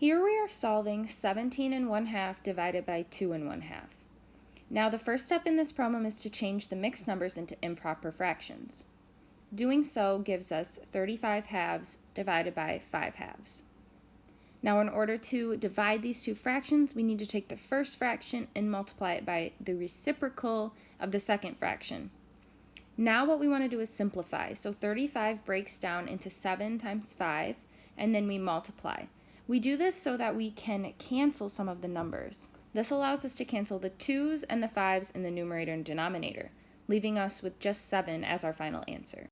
Here we are solving 17 and 1 half divided by 2 and 1 half. Now the first step in this problem is to change the mixed numbers into improper fractions. Doing so gives us 35 halves divided by 5 halves. Now in order to divide these two fractions, we need to take the first fraction and multiply it by the reciprocal of the second fraction. Now what we want to do is simplify. So 35 breaks down into 7 times 5, and then we multiply. We do this so that we can cancel some of the numbers. This allows us to cancel the 2's and the 5's in the numerator and denominator, leaving us with just 7 as our final answer.